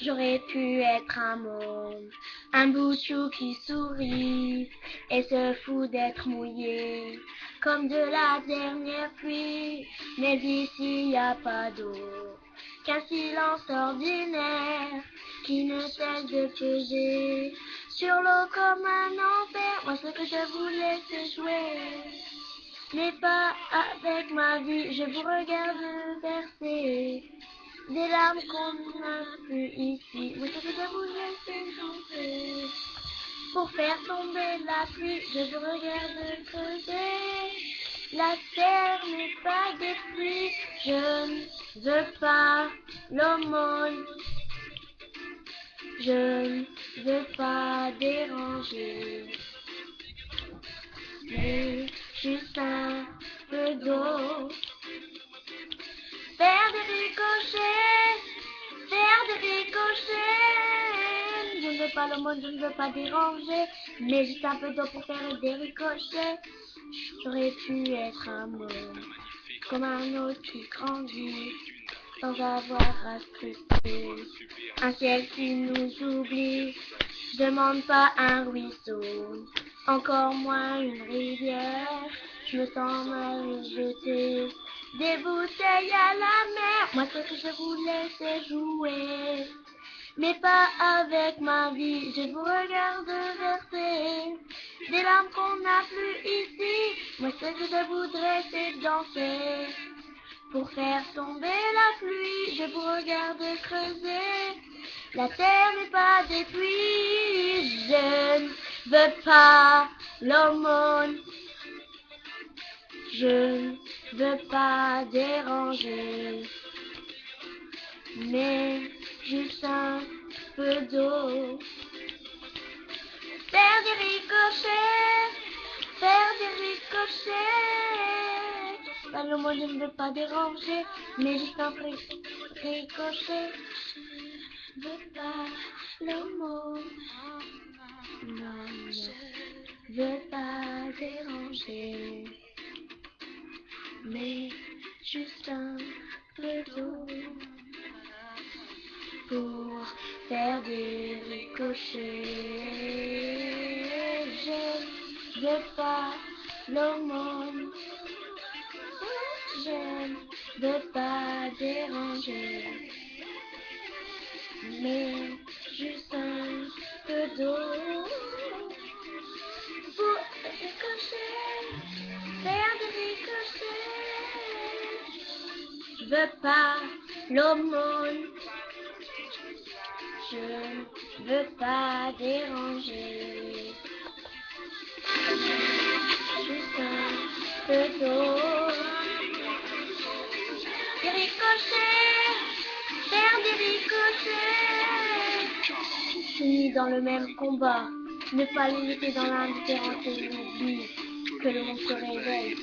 J'aurais pu être un môme, un bout de chou qui sourit et se fout d'être mouillé comme de la dernière pluie. Mais ici y a pas d'eau, qu'un silence ordinaire qui ne cesse de peser sur l'eau comme un enfer. Moi ce que je voulais c'est jouer, mais pas avec ma vie. Je vous regarde verser des larmes qu'on n'a plus ici. Moi je c'est chanter. Pour faire tomber la pluie, je vous regarde creuser. La terre n'est pas détruite, je ne veux pas l'aumône. Je ne veux pas déranger, mais juste un peu d'eau. Le monde, je ne veux pas déranger, mais juste un peu d'eau pour faire des ricochets. J'aurais pu être un mot, comme un autre qui grandit, sans avoir à scruter. Un ciel qui nous oublie, je demande pas un ruisseau, encore moins une rivière. Je me sens mal jeter des bouteilles à la mer. Moi, ce que je voulais, c'est jouer. Mais pas avec ma vie, je vous regarde verser des larmes qu'on n'a plus ici. Moi, ce que je voudrais, c'est danser. Pour faire tomber la pluie, je vous regarde creuser. La terre n'est pas détruite, je ne veux pas l'aumône. Je ne veux pas déranger, mais juste un peu d'eau. Faire des ricochets, faire des ricochets. Pas le mot, je ne veux pas déranger, mais juste un ri- ricochet. Je veux pas le mot. Non, je veux pas déranger, mais juste un des ricochets. Je veux pas l'aumône. Je ne veux pas déranger, mais juste un peu d'eau pour ricocher, faire des ricochets. Je veux pas l'aumône. Je veux pas déranger. Juste un peu d'eau. Des ricochets, faire des ricochets. Unis dans le même combat, ne pas laisser dans l'indifférence et l'oubli, que le monde se réveille